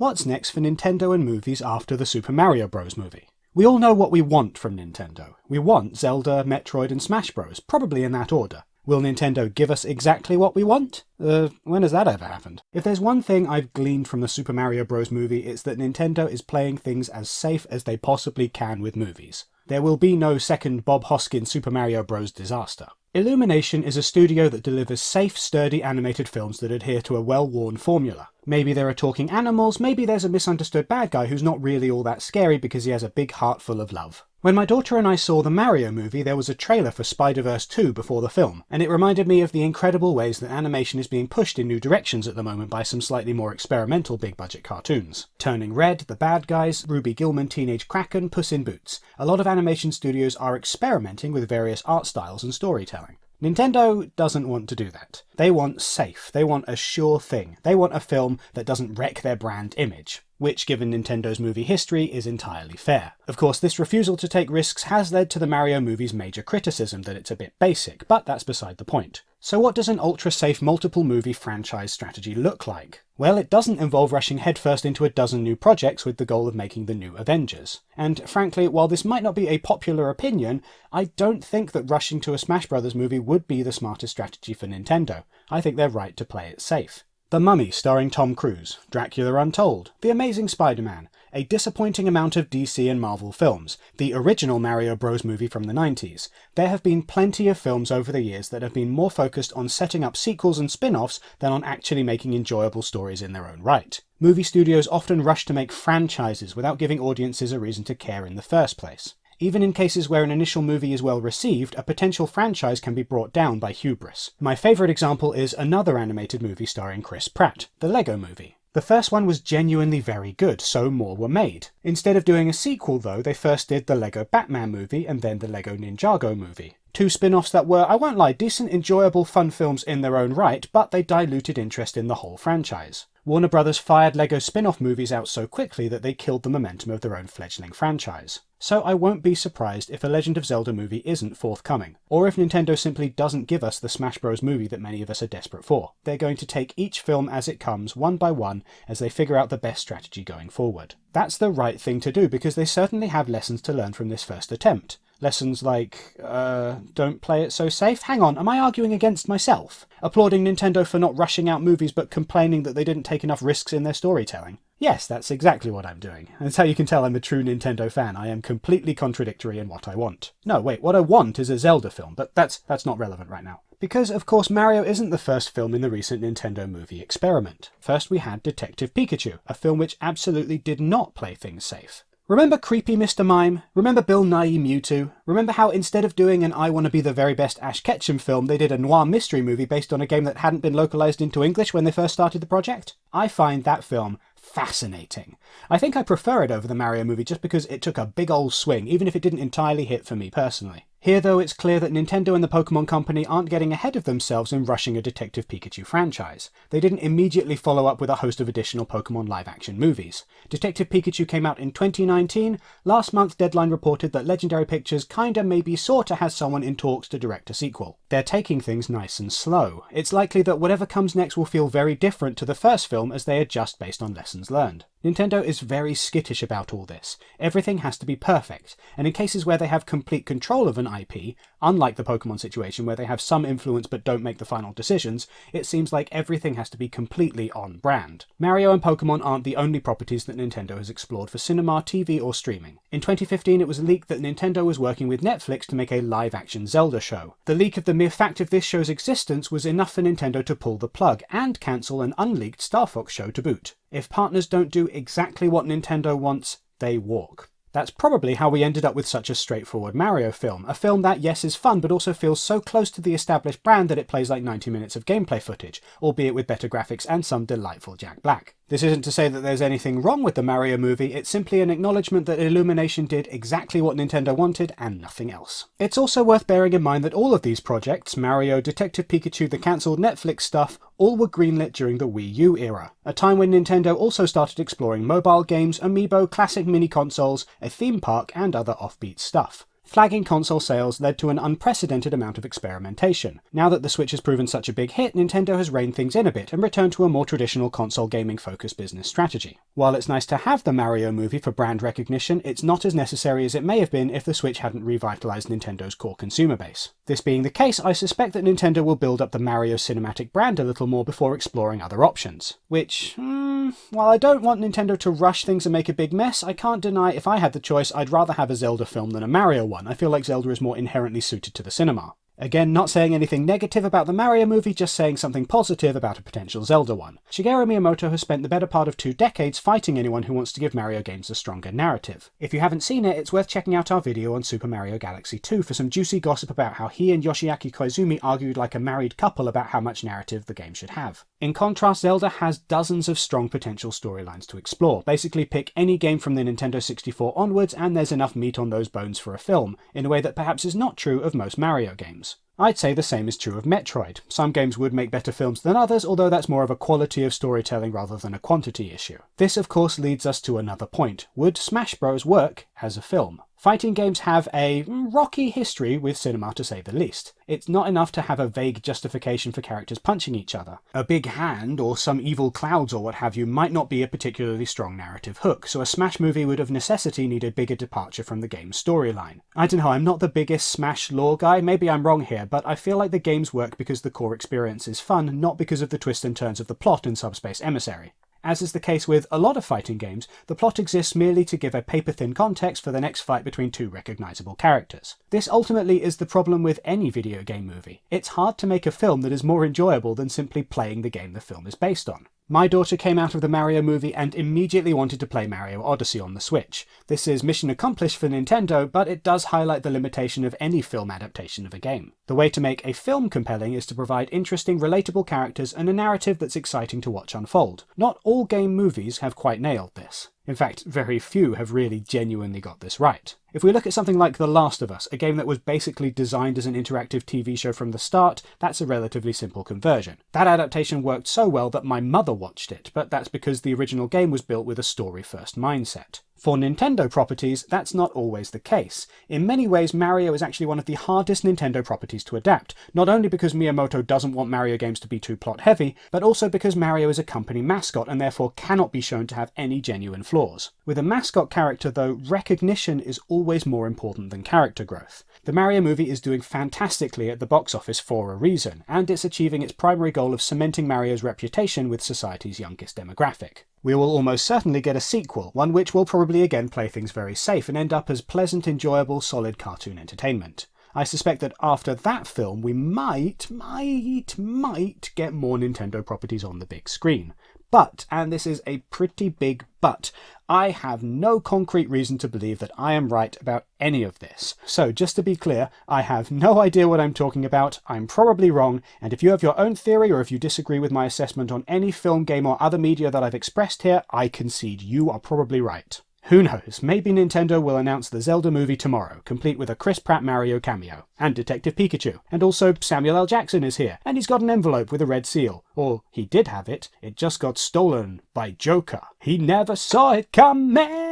What's next for Nintendo and movies after the Super Mario Bros. movie? We all know what we want from Nintendo. We want Zelda, Metroid and Smash Bros, probably in that order. Will Nintendo give us exactly what we want? Uh, when has that ever happened? If there's one thing I've gleaned from the Super Mario Bros. movie, it's that Nintendo is playing things as safe as they possibly can with movies. There will be no second Bob Hoskins Super Mario Bros. disaster. Illumination is a studio that delivers safe, sturdy animated films that adhere to a well-worn formula. Maybe there are talking animals, maybe there's a misunderstood bad guy who's not really all that scary because he has a big heart full of love. When my daughter and I saw the Mario movie, there was a trailer for Spider-Verse 2 before the film, and it reminded me of the incredible ways that animation is being pushed in new directions at the moment by some slightly more experimental big-budget cartoons. Turning Red, The Bad Guys, Ruby Gillman Teenage Kraken, Puss in Boots. A lot of animation studios are experimenting with various art styles and storytelling. Nintendo doesn't want to do that. They want safe, they want a sure thing. They want a film that doesn't wreck their brand image, which given Nintendo's movie history is entirely fair. Of course this refusal to take risks has led to the Mario movie's major criticism that it's a bit basic, but that's beside the point. So what does an ultra-safe multiple movie franchise strategy look like? Well, it doesn't involve rushing headfirst into a dozen new projects with the goal of making the new Avengers. And frankly, while this might not be a popular opinion, I don't think that rushing to a Smash Bros. movie would be the smartest strategy for Nintendo. I think they're right to play it safe. The Mummy starring Tom Cruise, Dracula Untold, The Amazing Spider-Man, a disappointing amount of DC and Marvel films, the original Mario Bros movie from the 90s. There have been plenty of films over the years that have been more focused on setting up sequels and spin-offs than on actually making enjoyable stories in their own right. Movie studios often rush to make franchises without giving audiences a reason to care in the first place. Even in cases where an initial movie is well received, a potential franchise can be brought down by hubris. My favourite example is another animated movie starring Chris Pratt, the Lego Movie. The first one was genuinely very good, so more were made. Instead of doing a sequel though, they first did the Lego Batman movie and then the Lego Ninjago movie. Two spin-offs that were, I won't lie, decent, enjoyable, fun films in their own right, but they diluted interest in the whole franchise. Warner Brothers fired LEGO spin-off movies out so quickly that they killed the momentum of their own fledgling franchise. So I won't be surprised if a Legend of Zelda movie isn't forthcoming, or if Nintendo simply doesn't give us the Smash Bros movie that many of us are desperate for. They're going to take each film as it comes, one by one, as they figure out the best strategy going forward. That's the right thing to do because they certainly have lessons to learn from this first attempt. Lessons like, uh, don't play it so safe? Hang on, am I arguing against myself? Applauding Nintendo for not rushing out movies but complaining that they didn't take enough risks in their storytelling? Yes, that's exactly what I'm doing. That's how you can tell I'm a true Nintendo fan. I am completely contradictory in what I want. No, wait, what I want is a Zelda film, but that's, that's not relevant right now. Because, of course, Mario isn't the first film in the recent Nintendo movie experiment. First we had Detective Pikachu, a film which absolutely did not play things safe. Remember creepy Mr. Mime? Remember Bill Nighy Mewtwo? Remember how instead of doing an I Want to Be the Very Best Ash Ketchum film, they did a noir mystery movie based on a game that hadn't been localized into English when they first started the project? I find that film fascinating. I think I prefer it over the Mario movie just because it took a big old swing, even if it didn't entirely hit for me personally. Here though it's clear that Nintendo and the Pokemon Company aren't getting ahead of themselves in rushing a Detective Pikachu franchise. They didn't immediately follow up with a host of additional Pokemon live-action movies. Detective Pikachu came out in 2019, last month Deadline reported that Legendary Pictures kinda maybe sorta has someone in talks to direct a sequel. They're taking things nice and slow. It's likely that whatever comes next will feel very different to the first film as they adjust based on lessons learned. Nintendo is very skittish about all this. Everything has to be perfect, and in cases where they have complete control of an IP, unlike the Pokemon situation where they have some influence but don't make the final decisions, it seems like everything has to be completely on brand. Mario and Pokemon aren't the only properties that Nintendo has explored for cinema, TV or streaming. In 2015 it was leaked that Nintendo was working with Netflix to make a live-action Zelda show. The leak of the mere fact of this show's existence was enough for Nintendo to pull the plug, and cancel an unleaked Star Fox show to boot. If partners don't do exactly what Nintendo wants, they walk. That's probably how we ended up with such a straightforward Mario film. A film that, yes, is fun, but also feels so close to the established brand that it plays like 90 minutes of gameplay footage, albeit with better graphics and some delightful Jack Black. This isn't to say that there's anything wrong with the Mario movie, it's simply an acknowledgement that Illumination did exactly what Nintendo wanted and nothing else. It's also worth bearing in mind that all of these projects, Mario, Detective Pikachu, the cancelled Netflix stuff, all were greenlit during the Wii U era, a time when Nintendo also started exploring mobile games, amiibo, classic mini consoles, a theme park and other offbeat stuff. Flagging console sales led to an unprecedented amount of experimentation. Now that the Switch has proven such a big hit, Nintendo has reined things in a bit and returned to a more traditional console gaming focused business strategy. While it's nice to have the Mario movie for brand recognition, it's not as necessary as it may have been if the Switch hadn't revitalized Nintendo's core consumer base. This being the case, I suspect that Nintendo will build up the Mario cinematic brand a little more before exploring other options. Which, hmm, while I don't want Nintendo to rush things and make a big mess, I can't deny if I had the choice I'd rather have a Zelda film than a Mario one. I feel like Zelda is more inherently suited to the cinema. Again, not saying anything negative about the Mario movie, just saying something positive about a potential Zelda one. Shigeru Miyamoto has spent the better part of two decades fighting anyone who wants to give Mario games a stronger narrative. If you haven't seen it, it's worth checking out our video on Super Mario Galaxy 2 for some juicy gossip about how he and Yoshiaki Koizumi argued like a married couple about how much narrative the game should have. In contrast, Zelda has dozens of strong potential storylines to explore. Basically pick any game from the Nintendo 64 onwards and there's enough meat on those bones for a film, in a way that perhaps is not true of most Mario games. I'd say the same is true of Metroid. Some games would make better films than others, although that's more of a quality of storytelling rather than a quantity issue. This of course leads us to another point. Would Smash Bros work as a film? Fighting games have a rocky history with cinema to say the least. It's not enough to have a vague justification for characters punching each other. A big hand or some evil clouds or what have you might not be a particularly strong narrative hook, so a Smash movie would of necessity need a bigger departure from the game's storyline. I don't know, I'm not the biggest Smash lore guy, maybe I'm wrong here, but I feel like the games work because the core experience is fun, not because of the twists and turns of the plot in Subspace Emissary. As is the case with a lot of fighting games, the plot exists merely to give a paper-thin context for the next fight between two recognisable characters. This ultimately is the problem with any video game movie. It's hard to make a film that is more enjoyable than simply playing the game the film is based on. My daughter came out of the Mario movie and immediately wanted to play Mario Odyssey on the Switch. This is mission accomplished for Nintendo, but it does highlight the limitation of any film adaptation of a game. The way to make a film compelling is to provide interesting, relatable characters and a narrative that's exciting to watch unfold. Not all game movies have quite nailed this. In fact, very few have really genuinely got this right. If we look at something like The Last of Us, a game that was basically designed as an interactive TV show from the start, that's a relatively simple conversion. That adaptation worked so well that my mother watched it, but that's because the original game was built with a story-first mindset. For Nintendo properties, that's not always the case. In many ways, Mario is actually one of the hardest Nintendo properties to adapt, not only because Miyamoto doesn't want Mario games to be too plot heavy, but also because Mario is a company mascot and therefore cannot be shown to have any genuine flaws. With a mascot character though, recognition is always more important than character growth. The Mario movie is doing fantastically at the box office for a reason, and it's achieving its primary goal of cementing Mario's reputation with society's youngest demographic. We will almost certainly get a sequel, one which will probably again play things very safe and end up as pleasant, enjoyable, solid cartoon entertainment. I suspect that after that film we might, might, might get more Nintendo properties on the big screen. But, and this is a pretty big but, I have no concrete reason to believe that I am right about any of this. So just to be clear, I have no idea what I'm talking about, I'm probably wrong, and if you have your own theory or if you disagree with my assessment on any film, game or other media that I've expressed here, I concede you are probably right. Who knows, maybe Nintendo will announce the Zelda movie tomorrow, complete with a Chris Pratt Mario cameo, and Detective Pikachu, and also Samuel L. Jackson is here, and he's got an envelope with a red seal. Or he did have it, it just got stolen by Joker. He never saw it coming!